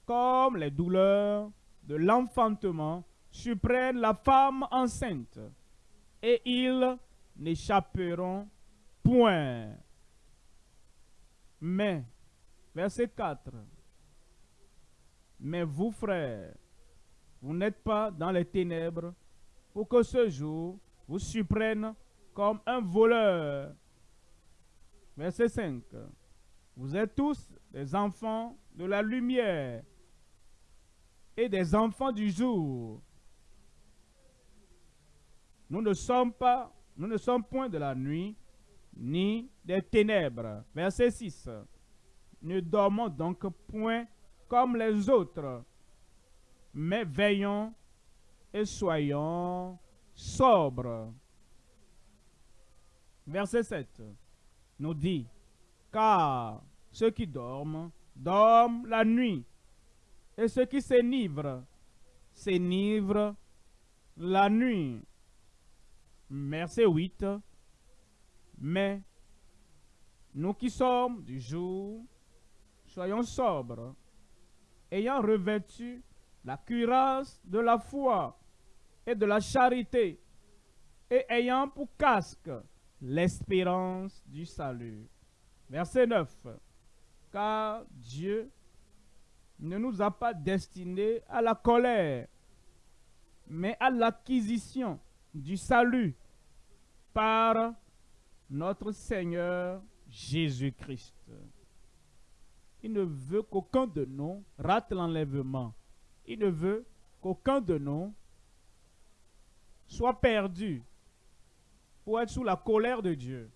comme les douleurs de l'enfantement surprennent la femme enceinte, et ils n'échapperont point. Mais, verset 4, mais vous, frères, vous n'êtes pas dans les ténèbres pour que ce jour vous surprenne comme un voleur. Verset 5. Vous êtes tous des enfants de la lumière et des enfants du jour. Nous ne sommes point de la nuit, ni des ténèbres. Verset 6. Ne dormons donc point comme les autres, mais veillons et soyons sobres. Verset 7 nous dit, car ceux qui dorment, dorment la nuit, et ceux qui s'enivrent, s'enivrent la nuit. Verset 8, mais nous qui sommes du jour, soyons sobres, ayant revêtu la cuirasse de la foi et de la charité, et ayant pour casque l'espérance du salut. Verset 9. Car Dieu ne nous a pas destinés à la colère, mais à l'acquisition du salut par notre Seigneur Jésus-Christ. Il ne veut qu'aucun de nous rate l'enlèvement. Il ne veut qu'aucun de nous soit perdu, pour être sous la colère de Dieu.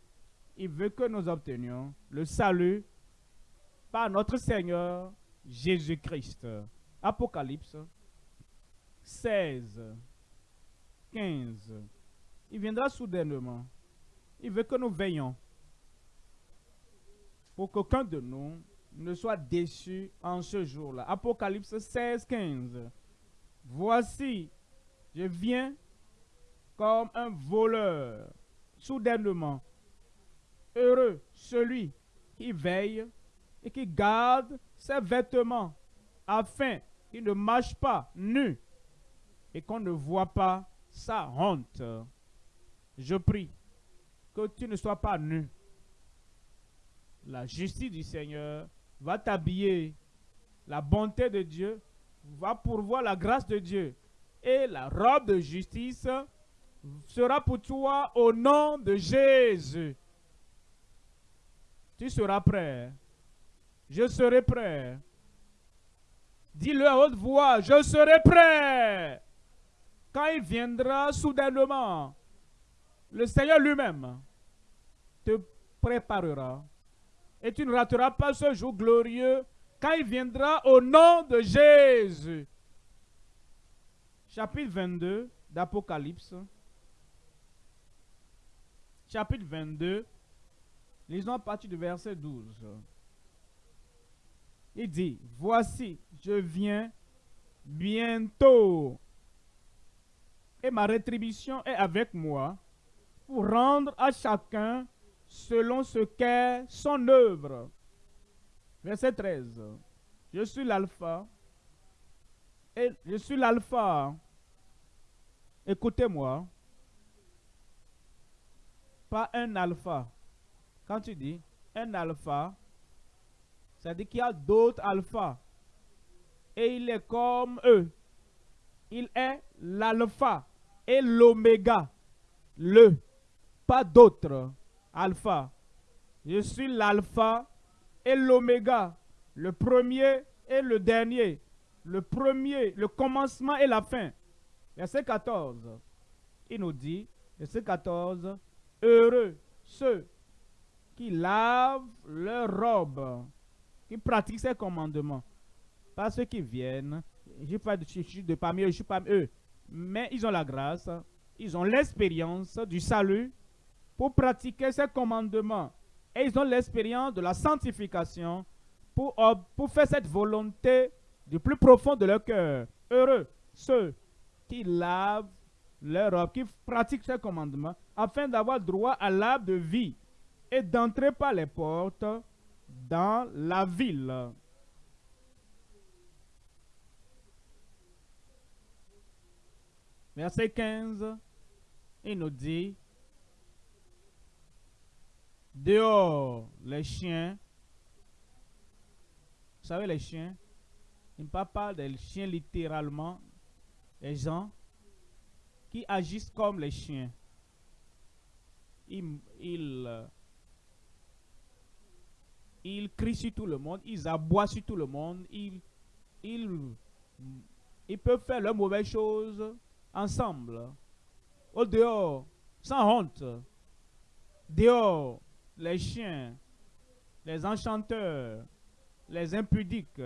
Il veut que nous obtenions le salut par notre Seigneur Jésus-Christ. Apocalypse 16, 15. Il viendra soudainement. Il veut que nous veillons pour qu'aucun de nous ne soit déçu en ce jour-là. Apocalypse 16, 15. Voici, je viens comme un voleur soudainement. Heureux celui qui veille et qui garde ses vêtements afin qu'il ne marche pas nu et qu'on ne voit pas sa honte. Je prie que tu ne sois pas nu. La justice du Seigneur va t'habiller. La bonté de Dieu va pourvoir la grâce de Dieu. Et la robe de justice sera pour toi au nom de Jésus. Tu seras prêt. Je serai prêt. Dis-le à haute voix, je serai prêt. Quand il viendra soudainement, le Seigneur lui-même te préparera. Et tu ne rateras pas ce jour glorieux quand il viendra au nom de Jésus. Chapitre 22 d'Apocalypse. Chapitre 22. Lisons à partir du verset 12. Il dit, voici, je viens bientôt. Et ma rétribution est avec moi pour rendre à chacun selon ce qu'est son œuvre. Verset 13. Je suis l'alpha. Et je suis l'alpha. Écoutez-moi. Pas un alpha. Quand tu dis un alpha, ça dit qu'il y a d'autres alphas. Et il est comme eux. Il est l'alpha et l'oméga. Le. Pas d'autres alpha. Je suis l'alpha et l'oméga. Le premier et le dernier. Le premier, le commencement et la fin. Verset 14. Il nous dit, verset 14, Heureux ceux qui lavent leurs robes qui pratiquent ces commandements. Pas ceux qui viennent, je pas de, de parmi eux, je suis parmi eux. Mais ils ont la grâce, ils ont l'expérience du salut pour pratiquer ces commandements. Et ils ont l'expérience de la sanctification pour, pour faire cette volonté du plus profond de leur cœur. Heureux ceux qui lavent leur robe, qui pratiquent ces commandements, afin d'avoir droit à l'arbre de vie et d'entrer par les portes dans la ville. Verset 15, il nous dit, dehors les chiens, vous savez les chiens, il ne parle pas des chiens littéralement, les gens qui agissent comme les chiens. Ils, crient sur tout le monde, ils aboient sur tout le monde, ils peuvent faire leurs mauvaises choses ensemble, au dehors, sans honte. Dehors, les chiens, les enchanteurs, les impudiques,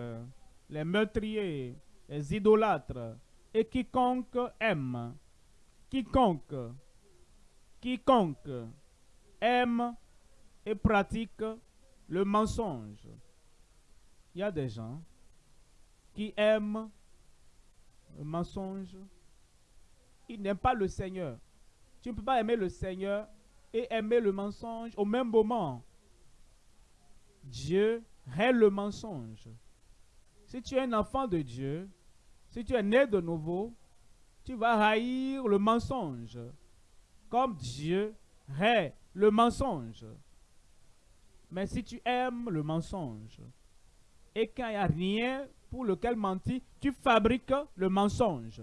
les meurtriers, les idolâtres, et quiconque aime, quiconque, quiconque aime et pratique le mensonge. Il y a des gens qui aiment le mensonge. Ils n'aiment pas le Seigneur. Tu ne peux pas aimer le Seigneur et aimer le mensonge au même moment. Dieu est le mensonge. Si tu es un enfant de Dieu, si tu es né de nouveau, tu vas haïr le mensonge. Comme Dieu est le mensonge. Mais si tu aimes le mensonge, et qu'il n'y a rien pour lequel mentir, tu fabriques le mensonge.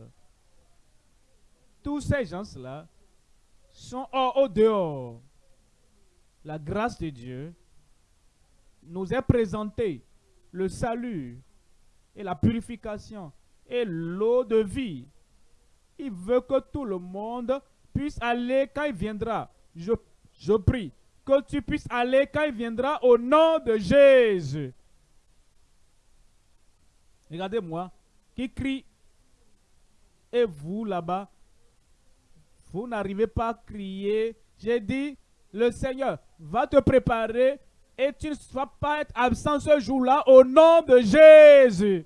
Tous ces gens-là sont au dehors. La grâce de Dieu nous est présentée, le salut et la purification et l'eau de vie. Il veut que tout le monde puisse aller quand il viendra. Je, je prie que tu puisses aller quand il viendra au nom de Jésus. Regardez-moi, qui crie, et vous là-bas, vous n'arrivez pas à crier. J'ai dit, le Seigneur va te préparer et tu ne vas pas être absent ce jour-là au nom de Jésus.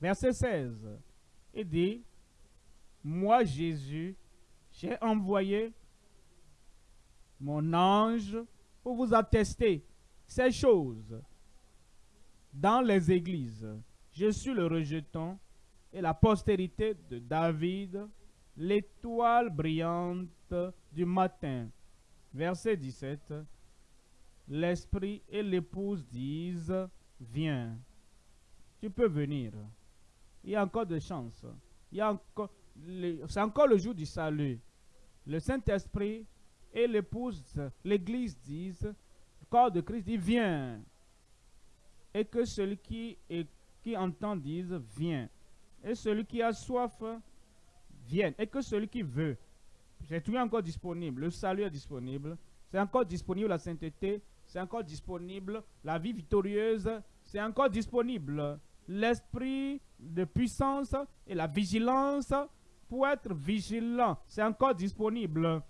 Verset 16. Il dit, moi Jésus, j'ai envoyé mon ange pour vous attester ces choses dans les églises. Je suis le rejeton et la postérité de David, l'étoile brillante du matin. Verset 17. L'esprit et l'épouse disent, viens, tu peux venir. Il y a encore de chance. C'est encore le jour du salut. Le Saint-Esprit et l'épouse, l'Église disent, le corps de Christ dit, viens. Et que celui qui, qui entend dise, viens. Et celui qui a soif, vienne. Et que celui qui veut, c'est tout encore disponible. Le salut est disponible. C'est encore disponible la sainteté. C'est encore disponible la vie victorieuse. C'est encore disponible l'esprit de puissance et la vigilance pour être vigilant. C'est encore disponible.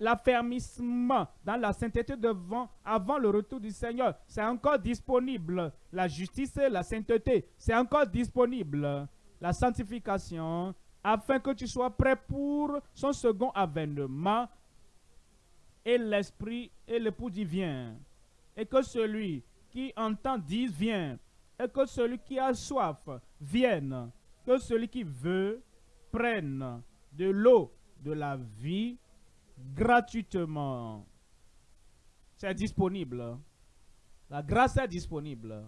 L'affermissement dans la sainteté devant, avant le retour du Seigneur, c'est encore disponible. La justice et la sainteté, c'est encore disponible. La sanctification, afin que tu sois prêt pour son second avènement. Et l'esprit et l'époux divin. Et que celui qui entend dise viens. Et que celui qui a soif vienne. Que celui qui veut prenne de l'eau de la vie gratuitement. C'est disponible. La grâce est disponible.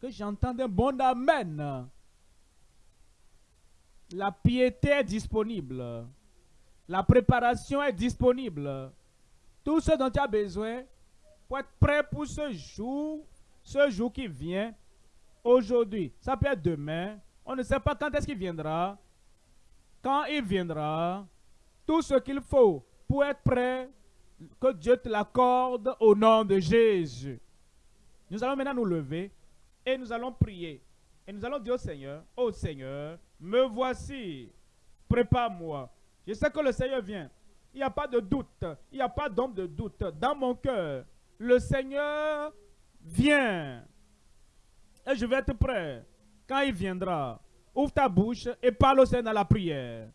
Que j'entende un bon Amen. La piété est disponible. La préparation est disponible. Tout ce dont tu as besoin pour être prêt pour ce jour, ce jour qui vient, aujourd'hui, ça peut être demain, on ne sait pas quand est-ce qu'il viendra, quand il viendra, tout ce qu'il faut pour être prêt, que Dieu te l'accorde au nom de Jésus. Nous allons maintenant nous lever et nous allons prier. Et nous allons dire au Seigneur, oh Seigneur, me voici, prépare-moi. Je sais que le Seigneur vient. Il n'y a pas de doute, il n'y a pas d'ombre de doute dans mon cœur. Le Seigneur vient. Et je vais être prêt quand il viendra. Ouvre ta bouche et parle au Seigneur dans la prière.